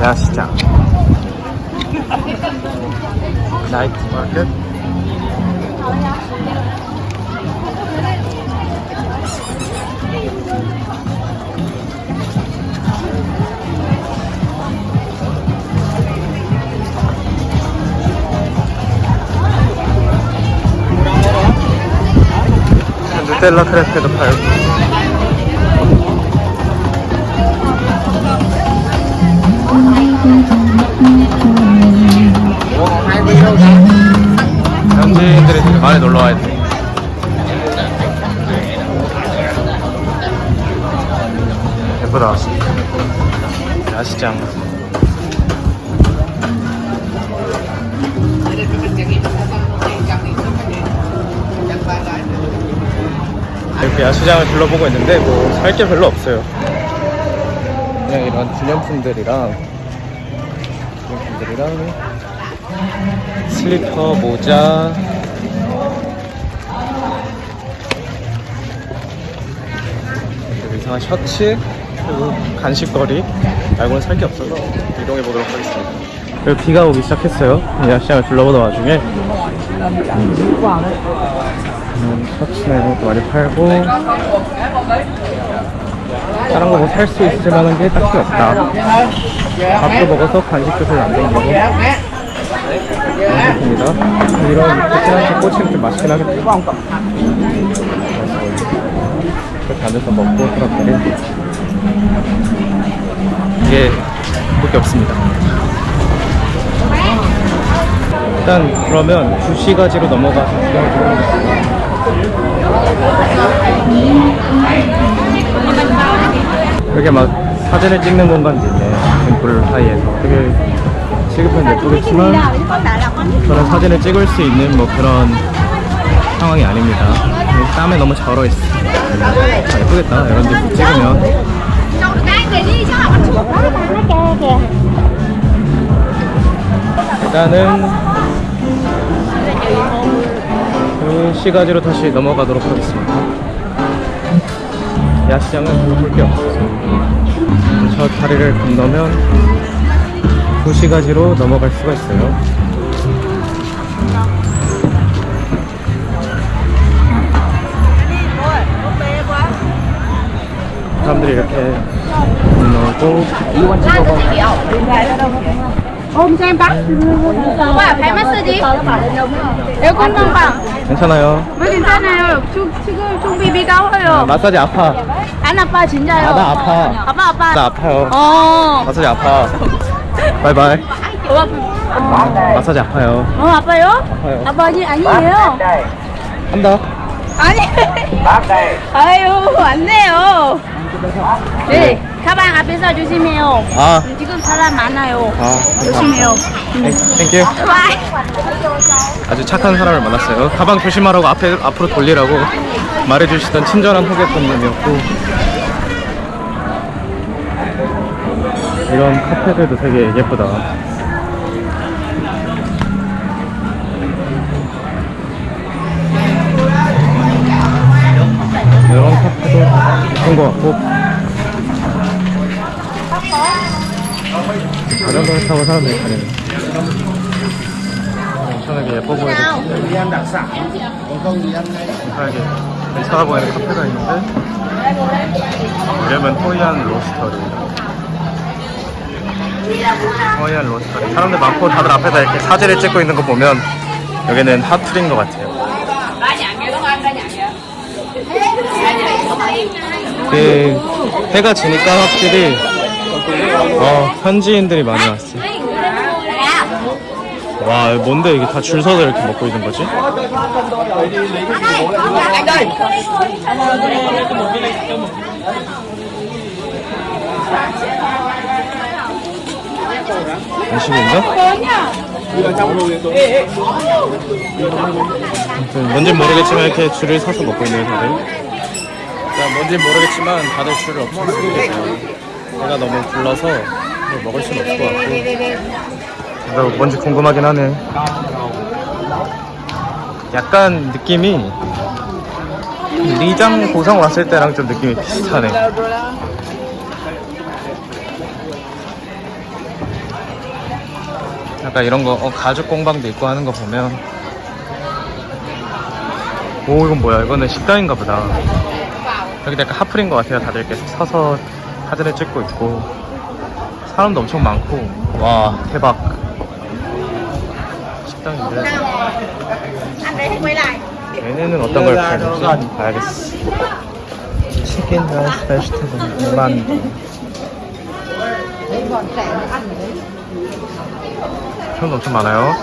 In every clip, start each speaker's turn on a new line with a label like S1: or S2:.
S1: 야시장. 나이트 마켓? 누텔라 크레페도 팔고 현지인들이 되게 많이 놀러 와야 돼. 예쁘다. 야시장. 이렇게 야시장을 둘러보고 있는데 뭐 살 게 별로 없어요. 그냥 이런 기념품들이랑 기념품들이랑 슬리퍼, 모자. 그리고 이상한 셔츠 그리고 간식거리. 말고는 살 게 없어서 이동해 보도록 하겠습니다. 그리고 비가 오기 시작했어요. 이 야시장을 둘러보던 와중에. 음, 이런 것도 많이 팔고 다른 거 뭐 살 수 있을 만한 게 딱히 없다 밥도 먹어서 간식도 별로 안 먹고 맛있습니다. 이런 베트남식 꼬치는 좀 맛있긴 하겠다. 이렇게 앉아서 먹고 트러플이 이게 그렇게 없습니다. 일단 그러면 구시가지로 넘어가서 이렇게 막 사진을 찍는 공간도 있네. temp플 사이에서 되게 시급한 예쁘겠지만 저는 사진을 찍을 수 있는 뭐 그런 상황이 아닙니다. 땀에 너무 절어 있어. 아, 예쁘겠다. 이런 데 찍으면. 일단은 그 시가지로 다시 넘어가도록 하겠습니다. 야시장은 볼게 없어요. 저 다리를 건너면 구시가지로 넘어갈 수가 있어요. 사람들이 이렇게 건너고
S2: ôm cho em bằng
S1: 괜찮아요.
S2: 왜 괜찮아요 주, 지금 좀 비비 가워요
S1: 마사지 아파.
S2: 안 아파 진짜요
S1: 아, 나 아파.
S2: 아빠 아빠
S1: 나 아파요.
S2: 어
S1: 마사지 아파. 바이바이.
S2: 어, 아파.
S1: 마사지 아파요.
S2: 어 아파요?
S1: 아파요.
S2: 아빠 아니, 아니에요
S1: 한다.
S2: 아니 아유 안 돼요 네 가방 앞에서 조심해요.
S1: 아,
S2: 지금 사람 많아요.
S1: 아,
S2: 조심해요.
S1: Thank
S2: you. Bye.
S1: 아주 착한 사람을 만났어요. 가방 조심하라고 앞에 앞으로 돌리라고 말해주시던 친절한 호객손님이었고. 이런 카페들도 되게 예쁘다. 이런 카페도 예쁜 것 같고 자전거를 타고 사람들이 다니는. 엄청나게 예뻐 보이는 이상하게 괜찮아 보이는 카페가 있는데 이름은 호이안 로스터리. 호이안 로스터리. 사람들 많고 다들 앞에다 이렇게 사진을 찍고 있는 거 보면 여기는 핫플인 것 같아요. 그 해가 지니까 확실히 어, 현지인들이 많이 왔어 와 뭔데 이게 다 줄 서서 이렇게 먹고 있는 거지? 아무튼 뭔진 모르겠지만 이렇게 줄을 서서 먹고 있는 자, 뭔진 모르겠지만 다들 줄을 엄청 서고 계세요 배가 너무 불러서 뭐 먹을 수는 없을 것 같고. 뭔지 궁금하긴 하네. 약간 느낌이 리장 고성 왔을 때랑 좀 느낌이 비슷하네. 약간 이런 거 어, 가죽 공방도 있고 하는 거 보면. 오 이건 뭐야? 이거는 식당인가 보다. 여기도 약간 핫플인 것 같아요. 다들 이렇게 서서 사진을 찍고 있고 사람도 엄청 많고. 와. 대박. 식당인데. 얘네는 어떤 걸 팔지? 봐야겠어. chicken rice vegetable 2만 사람도 엄청 많아요.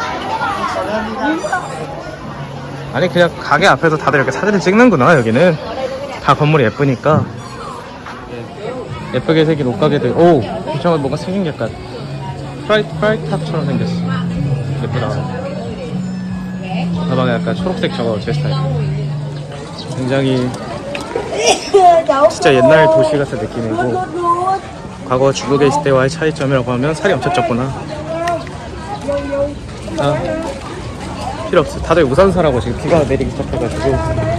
S1: 아니 그냥 가게 앞에서 다들 이렇게 사진을 찍는구나 여기는. 다 건물이 예쁘니까 예쁘게 생긴 옷가게들 오! 이상한 뭔가 생긴 게 약간 프라이, 프라이 탑처럼 생겼어. 예쁘다. 가방에 약간 초록색 저거 제 스타일. 굉장히 진짜 옛날 도시 같은 느낌이고 과거 중국에 있을 때와의 차이점이라고 하면 살이 엄청 쪘구나. 아 필요 없어. 다들 우산 사라고 지금 비가 내리기 시작해가지고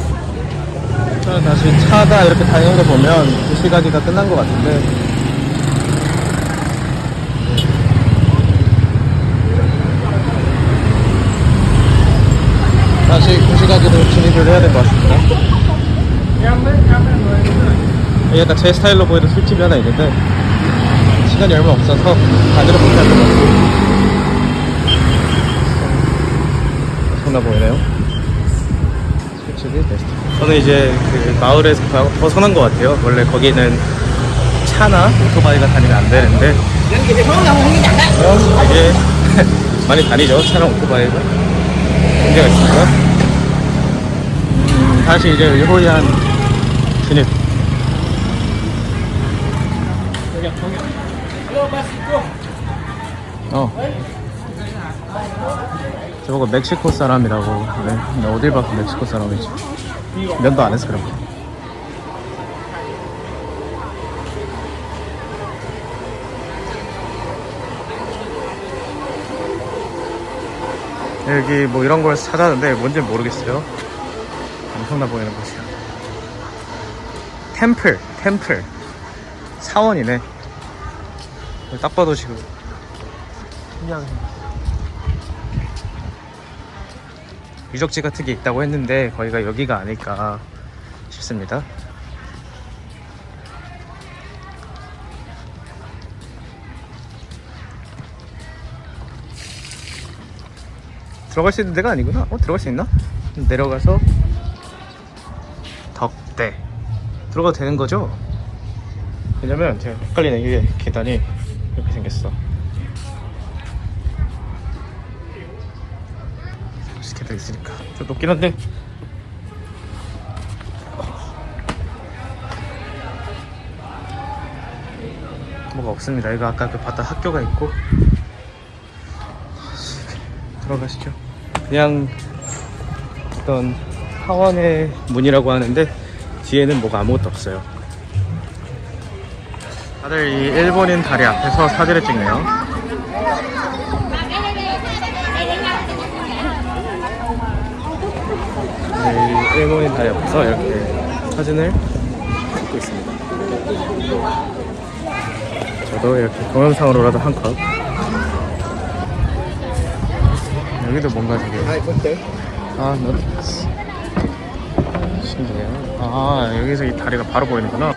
S1: 자, 다시 차가 이렇게 다니는 거 보면 도시 가기가 끝난 것 같은데. 다시 도시 가기로 진입을 해야 될 것 같습니다. 약간 제 스타일로 보이는 술집이 하나 있는데 시간이 얼마 없어서 가지를 못할 것 같아요. 엄청나 보이네요. 술집이 베스트 저는 이제 그 마을에서 바- 벗어난 것 같아요 원래 거기는 차나 오토바이가 다니면 안 되는데 어, 이게 많이 다니죠 차랑 오토바이가 문제가 있습니다 음, 다시 이제 일호이안 진입 어. 저보고 멕시코 사람이라고. 근데 어딜 봐서 멕시코 사람이지. 면도 안 해서 거. 여기 뭐 이런 걸 찾았는데 뭔지 모르겠어요. 엄청나 보이는 곳이야. 템플, 템플. 사원이네. 딱 봐도 지금 신기하게 생겼어. 유적지 같은 게 있다고 했는데 거기가 여기가 아닐까 싶습니다. 들어갈 수 있는 데가 아니구나. 어 들어갈 수 있나? 내려가서 덕대 들어가도 되는 거죠? 왜냐면 제가 헷갈리는 게 계단이 이렇게 생겼어. 스케도 있으니까. 좀 높긴 한데. 뭐가 없습니다. 이거 아까 그 봤던 학교가 있고. 들어가시죠. 그냥 어떤 하원의 문이라고 하는데 뒤에는 뭐가 아무것도 없어요. 다들 이 일본인 다리 앞에서 사진을 찍네요 네, 일본인 다리 앞에서 이렇게 사진을 찍고 있습니다. 저도 이렇게 동영상으로라도 한 컷. 여기도 뭔가 되게 아, 너 신기해요. 아, 여기서 이 다리가 바로 보이는구나.